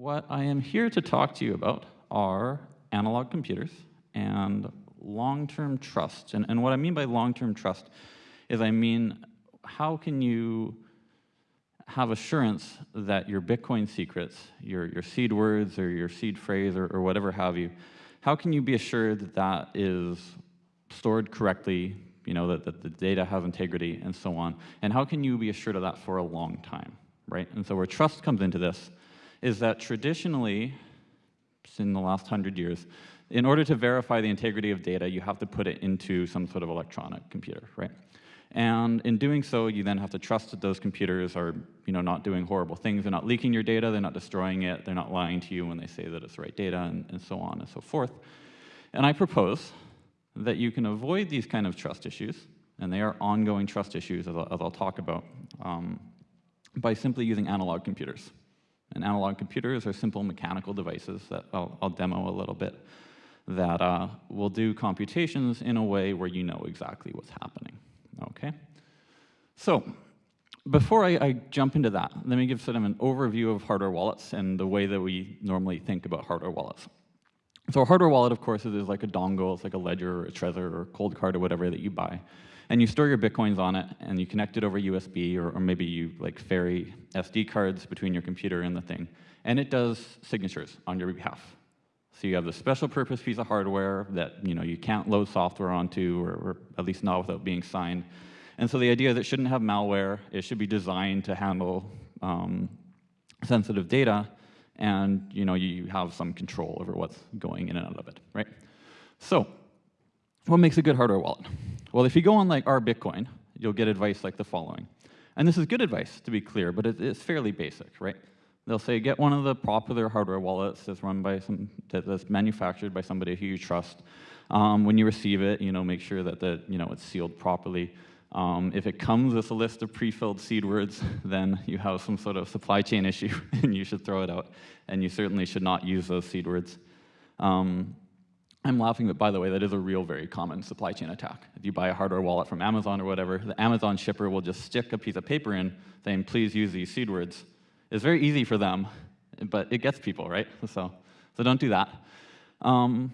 what I am here to talk to you about are analog computers and long-term trust. And, and what I mean by long-term trust is I mean, how can you have assurance that your Bitcoin secrets, your, your seed words or your seed phrase or, or whatever have you, how can you be assured that that is stored correctly, you know, that, that the data has integrity and so on? And how can you be assured of that for a long time, right? And so where trust comes into this is that traditionally, in the last hundred years, in order to verify the integrity of data, you have to put it into some sort of electronic computer, right? And in doing so, you then have to trust that those computers are you know, not doing horrible things. They're not leaking your data, they're not destroying it, they're not lying to you when they say that it's the right data, and, and so on and so forth. And I propose that you can avoid these kind of trust issues, and they are ongoing trust issues, as I'll, as I'll talk about, um, by simply using analog computers. And analog computers are simple mechanical devices that I'll, I'll demo a little bit that uh, will do computations in a way where you know exactly what's happening. Okay? So, before I, I, jump into that, let me give sort of an overview of hardware wallets and the way that we normally think about hardware wallets. So a hardware wallet, of course, is like a dongle, it's like a Ledger or a Trezor or a Coldcard or whatever that you buy. And you store your Bitcoins on it, and you connect it over USB, or, or maybe you like ferry SD cards between your computer and the thing. And it does signatures on your behalf. So you have the special purpose piece of hardware that you know you can't load software onto, or, or at least not without being signed. And so the idea that it shouldn't have malware, it should be designed to handle um, sensitive data, and you know you have some control over what's going in and out of it, right? So what makes a good hardware wallet? Well, if you go on like our Bitcoin, you'll get advice like the following. And this is good advice, to be clear, but it's fairly basic, right? They'll say, get one of the popular hardware wallets that's run by some, that's manufactured by somebody who you trust. Um, when you receive it, you know, make sure that the, you know, it's sealed properly. Um, if it comes with a list of pre-filled seed words, then you have some sort of supply chain issue and you should throw it out. And you certainly should not use those seed words. Um, I'm laughing, but by the way, that is a real very common supply chain attack. If you buy a hardware wallet from Amazon or whatever, the Amazon shipper will just stick a piece of paper in saying, please use these seed words. It's very easy for them, but it gets people, right? So, so don't do that. Um,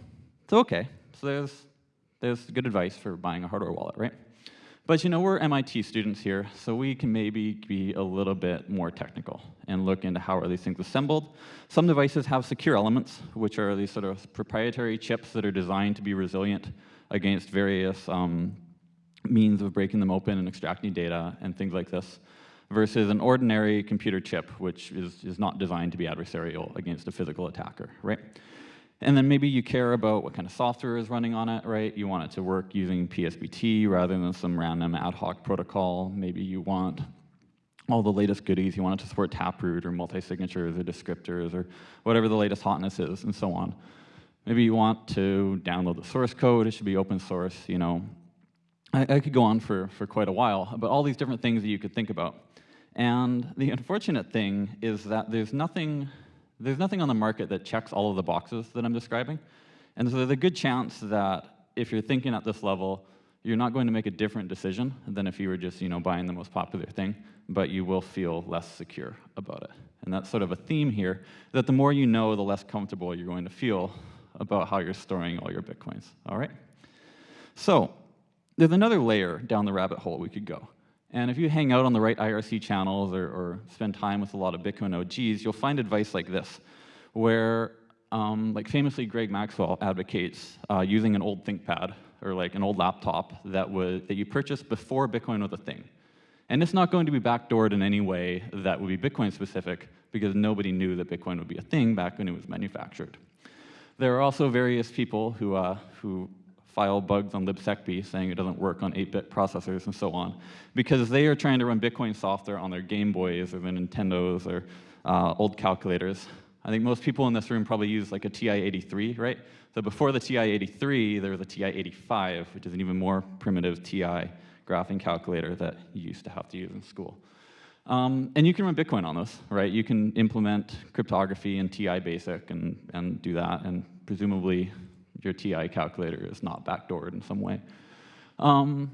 so okay, so there's, there's good advice for buying a hardware wallet, right? But you know, we're MIT students here, so we can maybe be a little bit more technical and look into how are these things assembled. Some devices have secure elements, which are these sort of proprietary chips that are designed to be resilient against various um, means of breaking them open and extracting data and things like this versus an ordinary computer chip, which is, is not designed to be adversarial against a physical attacker, right? And then maybe you care about what kind of software is running on it, right? You want it to work using PSBT rather than some random ad hoc protocol. Maybe you want all the latest goodies. You want it to support Taproot or multi-signatures or descriptors or whatever the latest hotness is and so on. Maybe you want to download the source code. It should be open source, you know. I, I could go on for, for quite a while, but all these different things that you could think about. And the unfortunate thing is that there's nothing, there's nothing on the market that checks all of the boxes that I'm describing. And so there's a good chance that if you're thinking at this level, you're not going to make a different decision than if you were just you know, buying the most popular thing, but you will feel less secure about it. And that's sort of a theme here, that the more you know, the less comfortable you're going to feel about how you're storing all your Bitcoins, all right? So there's another layer down the rabbit hole we could go. And if you hang out on the right IRC channels or, or spend time with a lot of Bitcoin OGs, you'll find advice like this, where um, like famously Greg Maxwell advocates uh, using an old ThinkPad or like an old laptop that, was, that you purchased before Bitcoin was a thing. And it's not going to be backdoored in any way that would be Bitcoin specific because nobody knew that Bitcoin would be a thing back when it was manufactured. There are also various people who, uh, who file bugs on libsecp saying it doesn't work on 8-bit processors and so on, because they are trying to run Bitcoin software on their Game Boys or their Nintendos or uh, old calculators. I think most people in this room probably use like a TI-83, right? So before the TI-83, there was a TI-85, which is an even more primitive TI graphing calculator that you used to have to use in school. Um, and you can run Bitcoin on this, right? You can implement cryptography in TI Basic and, and do that, and presumably your TI calculator is not backdoored in some way. Um,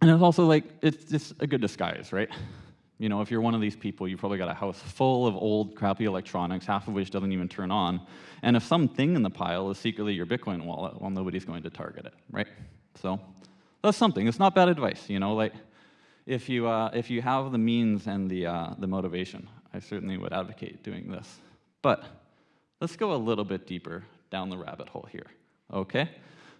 and it's also like, it's just a good disguise, right? You know, if you're one of these people, you've probably got a house full of old, crappy electronics, half of which doesn't even turn on. And if something in the pile is secretly your Bitcoin wallet, well, nobody's going to target it, right? So that's something. It's not bad advice, you know, like if you, uh, if you have the means and the, uh, the motivation, I certainly would advocate doing this. But let's go a little bit deeper down the rabbit hole here, okay?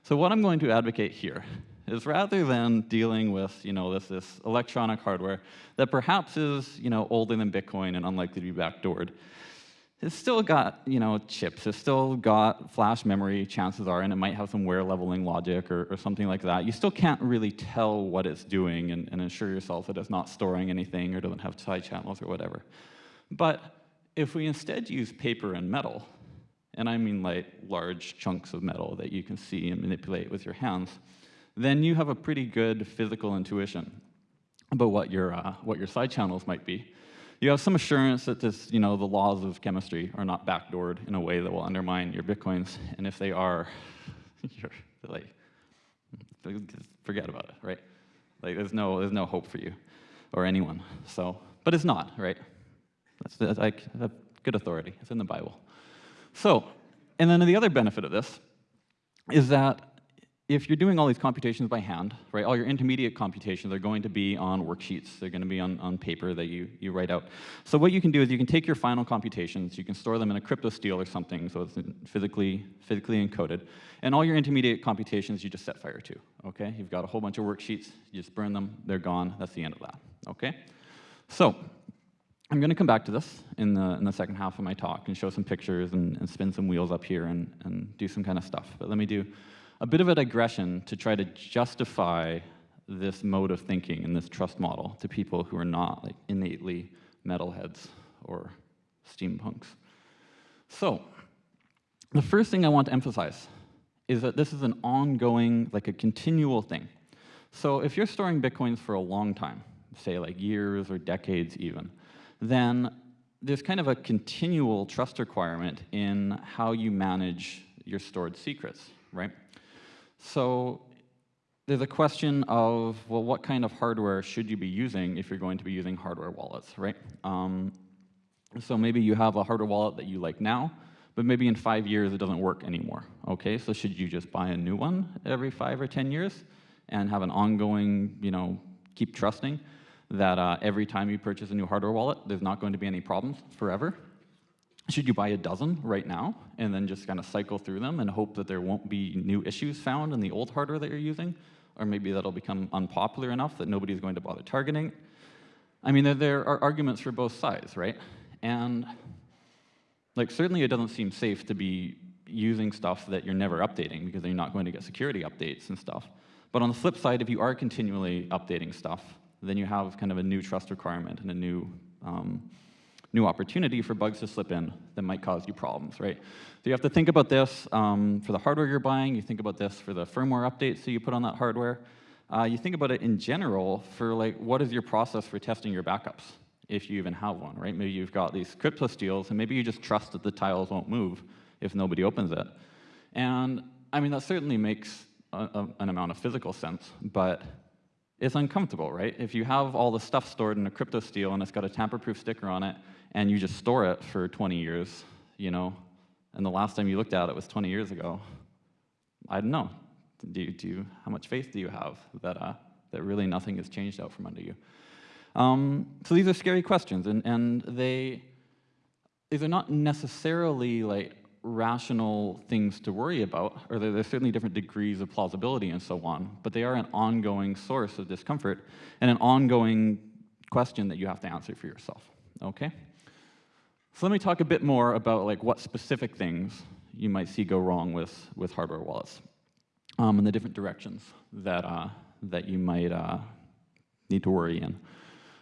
So what I'm going to advocate here is rather than dealing with, you know, this, this electronic hardware that perhaps is, you know, older than Bitcoin and unlikely to be backdoored, it's still got, you know, chips. It's still got flash memory, chances are, and it might have some wear leveling logic or, or something like that. You still can't really tell what it's doing and, and ensure yourself that it's not storing anything or doesn't have side channels or whatever. But if we instead use paper and metal, and I mean like large chunks of metal that you can see and manipulate with your hands, then you have a pretty good physical intuition about what your, uh, what your side channels might be. You have some assurance that this, you know, the laws of chemistry are not backdoored in a way that will undermine your bitcoins, and if they are, you're like, forget about it, right? Like, there's no, there's no hope for you or anyone. So, but it's not, right? That's, that's like a good authority. It's in the Bible. So, and then the other benefit of this is that if you're doing all these computations by hand, right, all your intermediate computations are going to be on worksheets. They're going to be on, on paper that you, you write out. So what you can do is you can take your final computations, you can store them in a cryptosteel or something, so it's physically, physically encoded, and all your intermediate computations you just set fire to, okay? You've got a whole bunch of worksheets, you just burn them, they're gone, that's the end of that, okay? So I'm going to come back to this in the, in the second half of my talk and show some pictures and, and spin some wheels up here and, and do some kind of stuff, but let me do a bit of a digression to try to justify this mode of thinking and this trust model to people who are not like innately metalheads or steampunks. So, the first thing I want to emphasize is that this is an ongoing, like a continual thing. So if you're storing Bitcoins for a long time, say like years or decades even, then there's kind of a continual trust requirement in how you manage your stored secrets, right? So there's a question of, well, what kind of hardware should you be using if you're going to be using hardware wallets, right? Um, so maybe you have a hardware wallet that you like now, but maybe in five years it doesn't work anymore, okay? So should you just buy a new one every five or 10 years and have an ongoing, you know, keep trusting that uh, every time you purchase a new hardware wallet, there's not going to be any problems forever? Should you buy a dozen right now and then just kind of cycle through them and hope that there won't be new issues found in the old hardware that you're using? Or maybe that'll become unpopular enough that nobody's going to bother targeting. I mean, there, there are arguments for both sides, right? And like certainly it doesn't seem safe to be using stuff that you're never updating because you're not going to get security updates and stuff. But on the flip side, if you are continually updating stuff, then you have kind of a new trust requirement and a new um, new opportunity for bugs to slip in that might cause you problems, right? So you have to think about this um, for the hardware you're buying, you think about this for the firmware updates that you put on that hardware. Uh, you think about it in general for like, what is your process for testing your backups, if you even have one, right? Maybe you've got these crypto cryptosteels, and maybe you just trust that the tiles won't move if nobody opens it. And I mean, that certainly makes a, a, an amount of physical sense, but it's uncomfortable, right? If you have all the stuff stored in a cryptosteel and it's got a tamper-proof sticker on it, and you just store it for 20 years, you know, and the last time you looked at it was 20 years ago, I don't know. Do you, do you, how much faith do you have that, uh, that really nothing has changed out from under you? Um, so these are scary questions, and, and they, these are not necessarily like rational things to worry about, or there's certainly different degrees of plausibility and so on, but they are an ongoing source of discomfort and an ongoing question that you have to answer for yourself, okay? So let me talk a bit more about like what specific things you might see go wrong with, with hardware wallets um, and the different directions that, uh, that you might uh, need to worry in.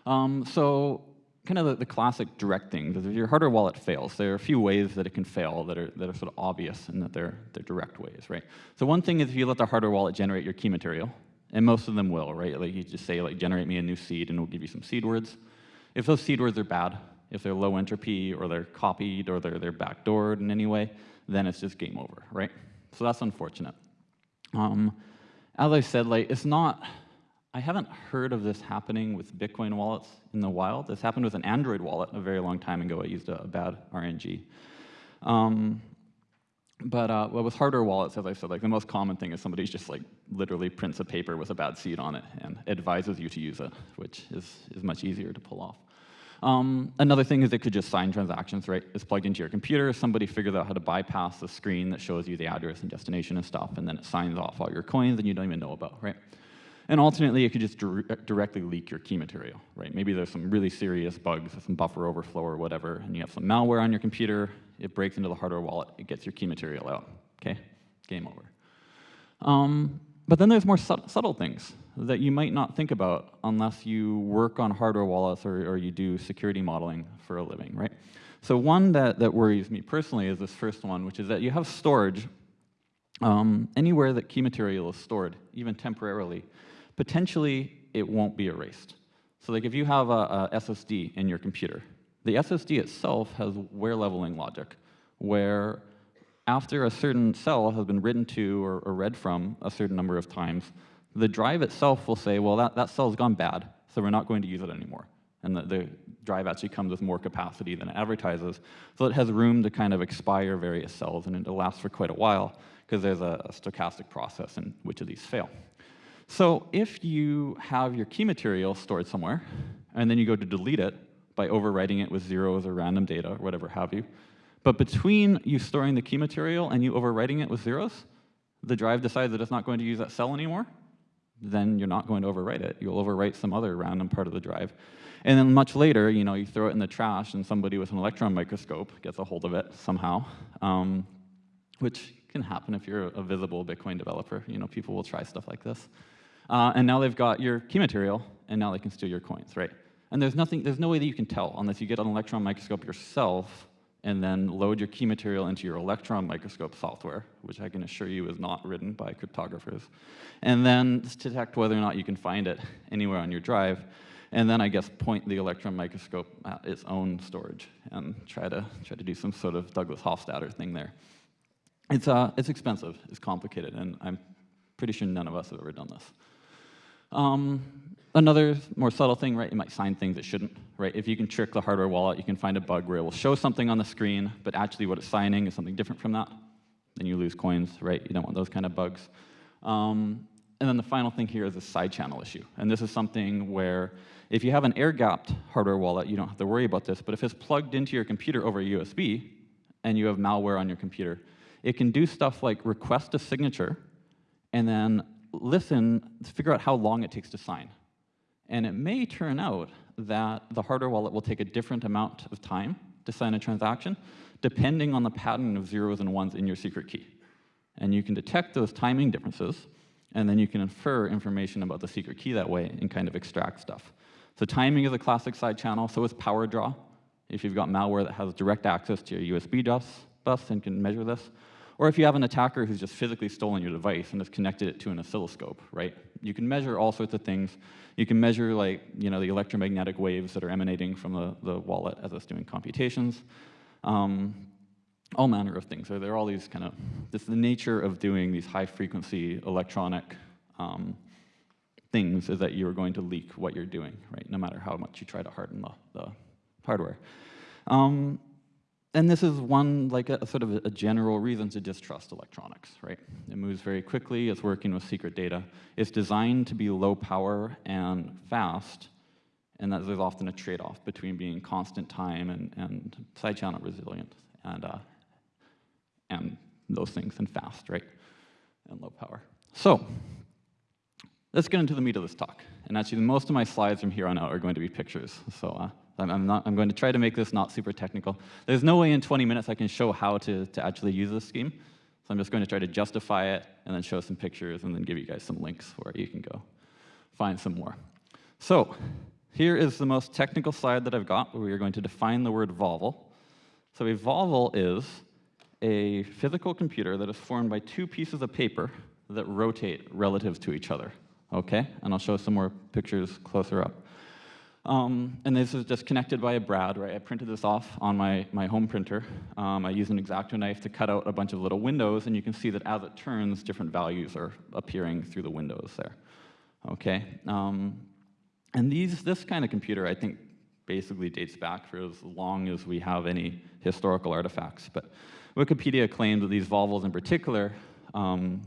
Um, so kind of the, the, classic direct things is if your hardware wallet fails, there are a few ways that it can fail that are, that are sort of obvious and that they're, they're direct ways, right? So one thing is if you let the hardware wallet generate your key material, and most of them will, right? Like you just say, like, generate me a new seed, and it'll give you some seed words. If those seed words are bad, if they're low entropy, or they're copied, or they're, they're backdoored in any way, then it's just game over, right? So that's unfortunate. Um, as I said, like, it's not I haven't heard of this happening with Bitcoin wallets in the wild. This happened with an Android wallet a very long time ago. I used a, a bad RNG. Um, but uh, well, with hardware wallets, as I said, like the most common thing is somebody just like literally prints a paper with a bad seed on it and advises you to use it, which is, is much easier to pull off. Um, another thing is it could just sign transactions, right? It's plugged into your computer, somebody figures out how to bypass the screen that shows you the address and destination and stuff, and then it signs off all your coins and you don't even know about, right? And alternately, it could just dir directly leak your key material, right? Maybe there's some really serious bugs, some buffer overflow or whatever, and you have some malware on your computer, it breaks into the hardware wallet, it gets your key material out, okay? Game over. Um, but then there's more subtle things that you might not think about unless you work on hardware wallets or, or you do security modeling for a living, right? So one that, that worries me personally is this first one, which is that you have storage um, anywhere that key material is stored, even temporarily, potentially it won't be erased. So like if you have a, a SSD in your computer, the SSD itself has wear leveling logic, where after a certain cell has been written to or, or, read from a certain number of times, the drive itself will say, well, that, that cell's gone bad, so we're not going to use it anymore. And the, the drive actually comes with more capacity than it advertises, so it has room to kind of expire various cells, and it'll last for quite a while, because there's a, a stochastic process in which of these fail. So if you have your key material stored somewhere, and then you go to delete it by overwriting it with zeros or random data or whatever have you, but between you storing the key material and you overwriting it with zeros, the drive decides that it's not going to use that cell anymore, then you're not going to overwrite it. You'll overwrite some other random part of the drive. And then much later, you know, you throw it in the trash and somebody with an electron microscope gets a hold of it somehow, um, which can happen if you're a visible Bitcoin developer. You know, people will try stuff like this. Uh, and now they've got your key material, and now they can steal your coins, right? And there's nothing, there's no way that you can tell unless you get an electron microscope yourself and then load your key material into your electron microscope software, which I can assure you is not written by cryptographers, and then detect whether or not you can find it anywhere on your drive, and then I guess point the electron microscope at its own storage and try to try to do some sort of Douglas Hofstadter thing there. It's uh, it's expensive, it's complicated, and I'm pretty sure none of us have ever done this. Um, another more subtle thing, right, you might sign things that shouldn't, right? If you can trick the hardware wallet, you can find a bug where it will show something on the screen, but actually what it's signing is something different from that. Then you lose coins, right? You don't want those kind of bugs. Um, and then the final thing here is a side channel issue. And this is something where if you have an air-gapped hardware wallet, you don't have to worry about this, but if it's plugged into your computer over USB, and you have malware on your computer, it can do stuff like request a signature, and then listen to figure out how long it takes to sign. And it may turn out that the hardware wallet will take a different amount of time to sign a transaction, depending on the pattern of zeros and ones in your secret key. And you can detect those timing differences, and then you can infer information about the secret key that way and kind of extract stuff. So timing is a classic side channel, so is power draw. If you've got malware that has direct access to your USB bus, bus and can measure this, or if you have an attacker who's just physically stolen your device and has connected it to an oscilloscope, right? You can measure all sorts of things. You can measure like, you know, the electromagnetic waves that are emanating from the, the wallet as it's doing computations. Um, all manner of things. So there are all these kind of, this is the nature of doing these high frequency electronic um, things is that you're going to leak what you're doing, right? No matter how much you try to harden the, the hardware. Um, and this is one, like a, sort of a, general reason to distrust electronics, right? It moves very quickly, it's working with secret data. It's designed to be low power and fast, and that there's often a trade-off between being constant time and, and side channel resilient and, uh, and those things and fast, right? And low power. So, let's get into the meat of this talk. And actually, most of my slides from here on out are going to be pictures. So uh, I'm, not, I'm going to try to make this not super technical. There's no way in 20 minutes I can show how to, to actually use this scheme. So I'm just going to try to justify it and then show some pictures and then give you guys some links where you can go find some more. So here is the most technical slide that I've got where we are going to define the word volvel. So a volvel is a physical computer that is formed by two pieces of paper that rotate relative to each other. Okay, and I'll show some more pictures closer up. Um, and this is just connected by a brad, right? I printed this off on my, my home printer. Um, I used an X-Acto knife to cut out a bunch of little windows, and you can see that as it turns, different values are appearing through the windows there. okay? Um, and these, this kind of computer, I think, basically dates back for as long as we have any historical artifacts. But Wikipedia claims that these volvels in particular um,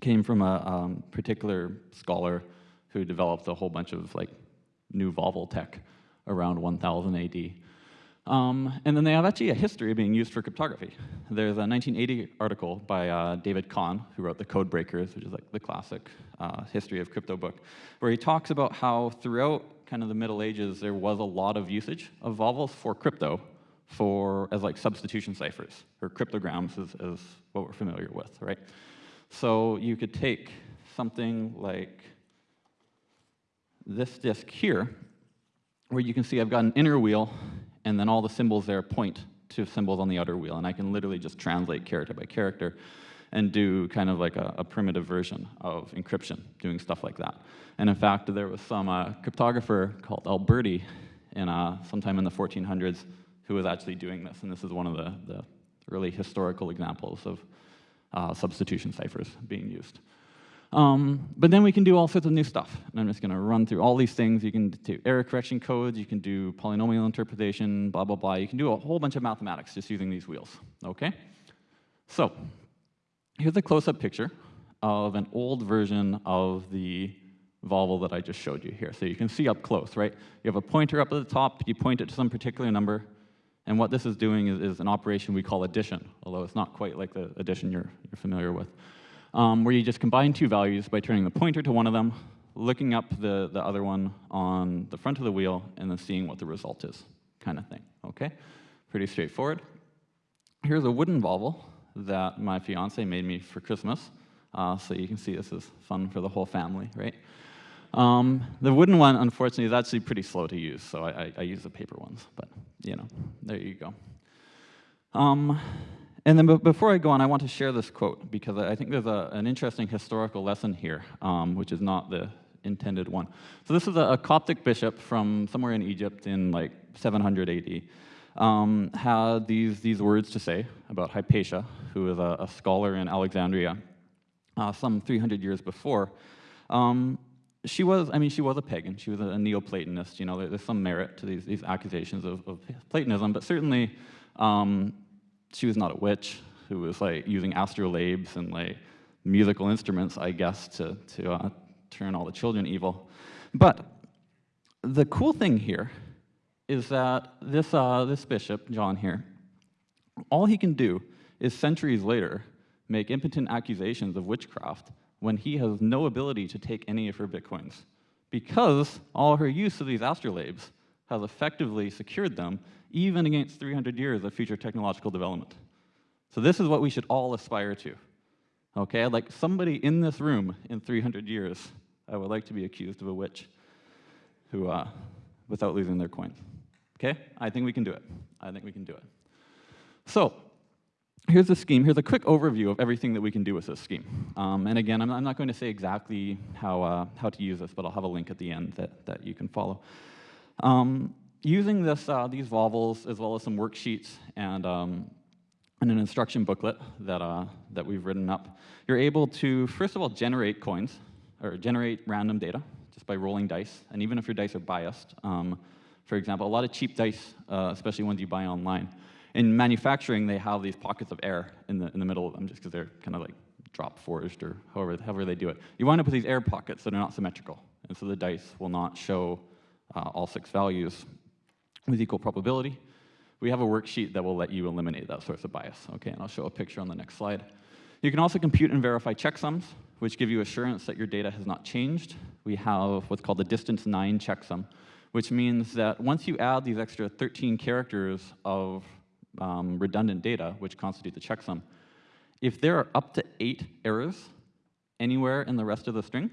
came from a um, particular scholar who developed a whole bunch of like new volvel tech around 1000 AD. Um, and then they have actually a history of being used for cryptography. There's a 1980 article by uh, David Kahn, who wrote The Code Breakers, which is like the classic uh, history of crypto book, where he talks about how throughout kind of the Middle Ages, there was a lot of usage of volvels for crypto for as like substitution ciphers, or cryptograms is, is what we're familiar with, right? So you could take something like this disk here, where you can see I've got an inner wheel, and then all the symbols there point to symbols on the outer wheel, and I can literally just translate character by character and do kind of like a, a primitive version of encryption, doing stuff like that. And in fact, there was some uh, cryptographer called Alberti in, uh, sometime in the 1400s who was actually doing this, and this is one of the, the early historical examples of uh, substitution ciphers being used. Um, but then we can do all sorts of new stuff. And I'm just going to run through all these things. You can do error correction codes. You can do polynomial interpolation, blah, blah, blah. You can do a whole bunch of mathematics just using these wheels, OK? So here's a close-up picture of an old version of the volvel that I just showed you here. So you can see up close, right? You have a pointer up at the top. You point it to some particular number. And what this is doing is, is an operation we call addition, although it's not quite like the addition you're, you're familiar with um, where you just combine two values by turning the pointer to one of them, looking up the, the other one on the front of the wheel, and then seeing what the result is, kind of thing, okay? Pretty straightforward. Here's a wooden volvel that my fiance made me for Christmas. Uh, so you can see this is fun for the whole family, right? Um, the wooden one, unfortunately, is actually pretty slow to use, so I, I, I, use the paper ones, but you know, there you go. Um, and then before I go on, I want to share this quote because I think there's a, an interesting historical lesson here, um, which is not the intended one. So this is a, a, Coptic bishop from somewhere in Egypt in like 700 AD. Um, had these, these words to say about Hypatia, who is a, a scholar in Alexandria, uh, some 300 years before. Um, she was, I mean, she was a pagan. She was a, Neoplatonist. You know, there, there's some merit to these, these accusations of, of Platonism, but certainly um, she was not a witch who was like using astrolabes and like musical instruments, I guess, to, to uh, turn all the children evil. But the cool thing here is that this, uh, this bishop, John here, all he can do is centuries later make impotent accusations of witchcraft when he has no ability to take any of her bitcoins because all her use of these astrolabes has effectively secured them even against 300 years of future technological development. So this is what we should all aspire to. Okay, like somebody in this room in 300 years, I would like to be accused of a witch who, uh, without losing their coins. Okay, I think we can do it. I think we can do it. So here's the scheme. Here's a quick overview of everything that we can do with this scheme. Um, and again, I'm, I'm, not going to say exactly how, uh, how to use this, but I'll have a link at the end that, that you can follow. Um, using this, uh, these volvels, as well as some worksheets and, um, and an instruction booklet that, uh, that we've written up, you're able to, first of all, generate coins, or generate random data, just by rolling dice. And even if your dice are biased, um, for example, a lot of cheap dice, uh, especially ones you buy online, in manufacturing, they have these pockets of air in the, in the middle of them just because they're kind of like drop forged or however, however they do it. You wind up with these air pockets that are not symmetrical. And so the dice will not show uh, all six values with equal probability. We have a worksheet that will let you eliminate that source of bias. Okay, and I'll show a picture on the next slide. You can also compute and verify checksums, which give you assurance that your data has not changed. We have what's called the distance 9 checksum, which means that once you add these extra 13 characters of um, redundant data, which constitute the checksum, if there are up to eight errors anywhere in the rest of the string,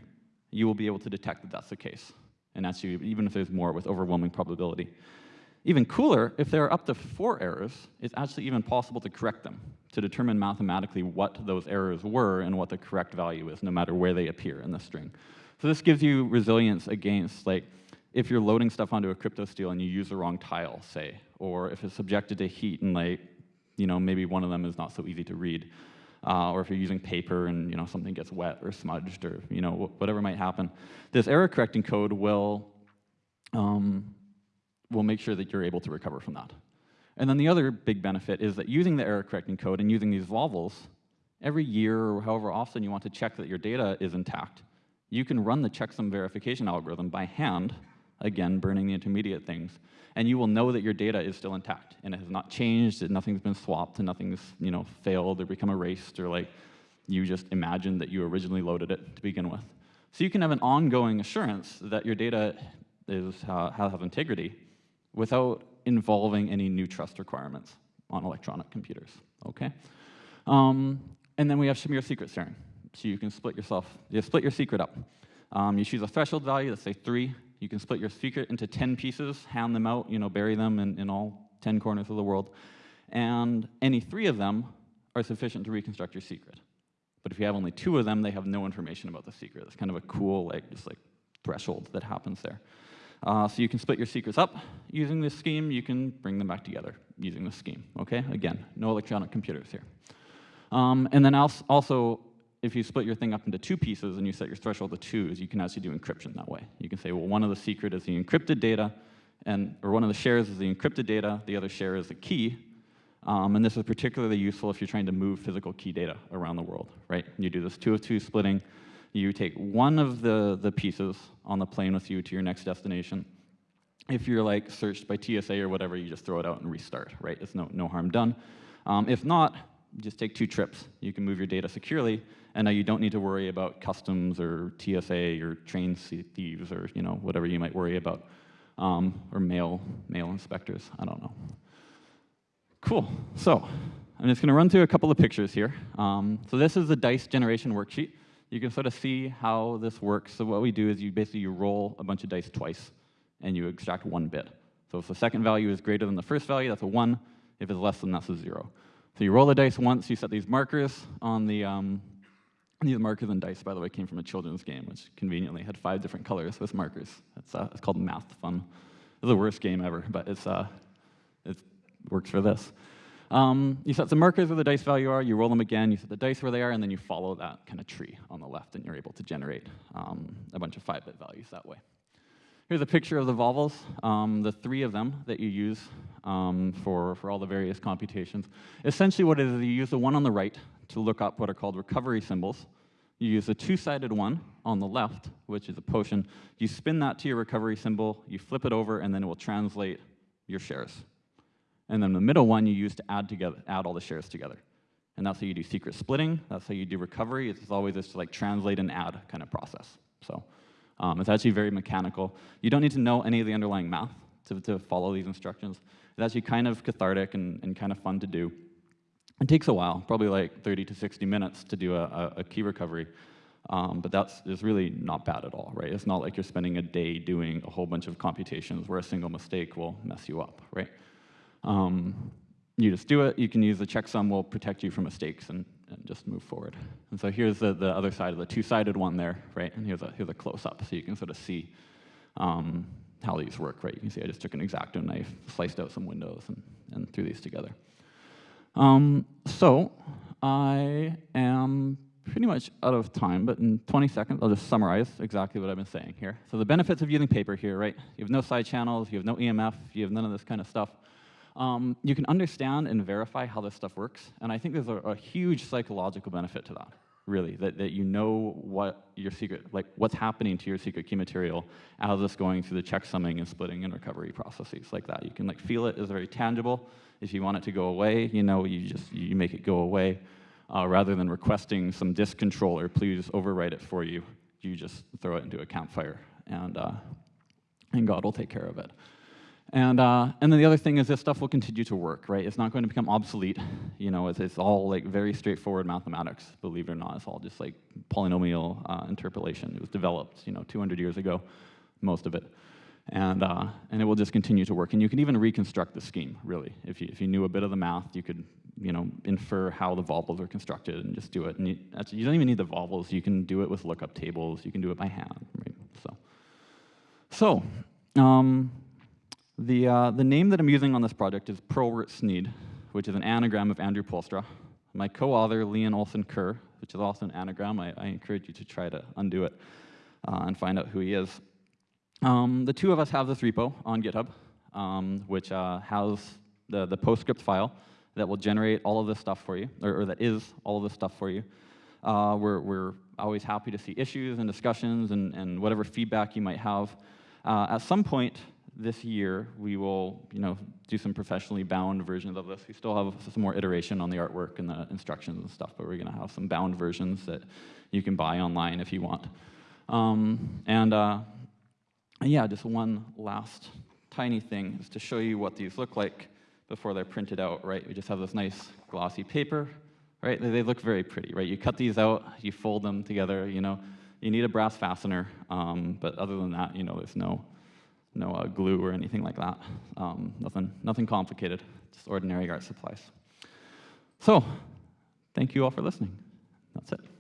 you will be able to detect that that's the case and that's even if there's more with overwhelming probability. Even cooler, if there are up to four errors, it's actually even possible to correct them, to determine mathematically what those errors were and what the correct value is, no matter where they appear in the string. So this gives you resilience against, like, if you're loading stuff onto a cryptosteel and you use the wrong tile, say, or if it's subjected to heat and, like, you know, maybe one of them is not so easy to read. Uh, or if you're using paper and you know something gets wet or smudged or you know whatever might happen, this error correcting code will um, will make sure that you're able to recover from that. And then the other big benefit is that using the error correcting code and using these volvels, every year or however often you want to check that your data is intact, you can run the checksum verification algorithm by hand, again, burning the intermediate things, and you will know that your data is still intact and it has not changed, that nothing's been swapped and nothing's you know, failed or become erased or like you just imagined that you originally loaded it to begin with. So you can have an ongoing assurance that your data is, uh, has integrity without involving any new trust requirements on electronic computers, okay? Um, and then we have Shamir secret sharing. So you can split yourself, you split your secret up. Um, you choose a threshold value, let's say three. You can split your secret into 10 pieces, hand them out, you know, bury them in, in all 10 corners of the world. And any three of them are sufficient to reconstruct your secret. But if you have only two of them, they have no information about the secret. It's kind of a cool, like, just like threshold that happens there. Uh, so you can split your secrets up using this scheme. You can bring them back together using this scheme. Okay, again, no electronic computers here. Um, and then also, if you split your thing up into two pieces and you set your threshold to twos, you can actually do encryption that way. You can say, well, one of the secret is the encrypted data, and or one of the shares is the encrypted data, the other share is the key. Um, and this is particularly useful if you're trying to move physical key data around the world, right? You do this two of two splitting, you take one of the, the pieces on the plane with you to your next destination. If you're like searched by TSA or whatever, you just throw it out and restart, right? It's no, no harm done. Um, if not, just take two trips. You can move your data securely, and now you don't need to worry about customs or TSA or train thieves or you know whatever you might worry about, um, or mail mail inspectors. I don't know. Cool. So I'm just going to run through a couple of pictures here. Um, so this is the dice generation worksheet you can sort of see how this works. So what we do is you basically you roll a bunch of dice twice, and you extract one bit. So if the second value is greater than the first value, that's a 1. If it's less than, that's a 0. So you roll the dice once, you set these markers on the, um, these markers and dice, by the way, came from a children's game, which conveniently had five different colors with markers. It's, uh, it's called Math Fun. It's the worst game ever, but it's, uh, it works for this. Um, you set some markers where the dice value are, you roll them again, you set the dice where they are, and then you follow that kind of tree on the left, and you're able to generate um, a bunch of 5-bit values that way. Here's a picture of the volvels, um, the three of them that you use um, for, for all the various computations. Essentially what it is, you use the one on the right to look up what are called recovery symbols. You use a two-sided one on the left, which is a potion. You spin that to your recovery symbol, you flip it over, and then it will translate your shares. And then the middle one you use to add together, add all the shares together. And that's how you do secret splitting. That's how you do recovery. It's always this like translate and add kind of process. So um, it's actually very mechanical. You don't need to know any of the underlying math to, to follow these instructions. It's actually kind of cathartic and, and kind of fun to do. It takes a while, probably like 30 to 60 minutes to do a, a, a key recovery. Um, but that's is really not bad at all, right? It's not like you're spending a day doing a whole bunch of computations where a single mistake will mess you up, right? Um, you just do it. You can use the checksum will protect you from mistakes and, and just move forward. And so here's the, the other side of the two-sided one there, right? And here's a, here's a close-up, so you can sort of see um, how these work, right? You can see I just took an X-Acto knife, sliced out some windows, and, and threw these together. Um, so I am pretty much out of time, but in 20 seconds, I'll just summarize exactly what I've been saying here. So the benefits of using paper here, right? You have no side channels, you have no EMF, you have none of this kind of stuff um, you can understand and verify how this stuff works. And I think there's a, a huge psychological benefit to that, really, that, that you know what your secret, like what's happening to your secret key material as it's going through the checksumming and splitting and recovery processes like that. You can like feel it as very tangible. If you want it to go away, you know, you just, you make it go away. Uh, rather than requesting some disk controller, please overwrite it for you, you just throw it into a campfire and, uh, and God will take care of it. And, uh, and then the other thing is this stuff will continue to work, right? It's not going to become obsolete. You know, it's, it's all like very straightforward mathematics, believe it or not. It's all just like polynomial uh, interpolation. It was developed, you know, 200 years ago, most of it. And, uh, and it will just continue to work. And you can even reconstruct the scheme, really. If you, if you knew a bit of the math, you could you know, infer how the volvels are constructed and just do it. And you, you don't even need the volvels. You can do it with lookup tables. You can do it by hand, right? So, so um, the, uh, the name that I'm using on this project is Pearlwort Sneed, which is an anagram of Andrew Poelstra. My co-author, Leon Olsson Curr, which is also an anagram, I, I encourage you to try to undo it uh, and find out who he is. Um, the two of us have this repo on GitHub, um, which uh, has the, the PostScript file that will generate all of this stuff for you, or, or that is all of this stuff for you. Uh, we're, we're always happy to see issues and discussions and, and whatever feedback you might have. Uh, at some point this year, we will you know, do some professionally bound versions of this. We still have some more iteration on the artwork and the instructions and stuff, but we're going to have some bound versions that you can buy online if you want. Um, and uh, yeah, just one last tiny thing is to show you what these look like before they're printed out, right? We just have this nice glossy paper, right? They, they look very pretty, right? You cut these out, you fold them together, you know. You need a brass fastener, um, but other than that, you know, there's no, no uh, glue or anything like that. Um, nothing, nothing complicated, just ordinary art supplies. So, thank you all for listening. That's it.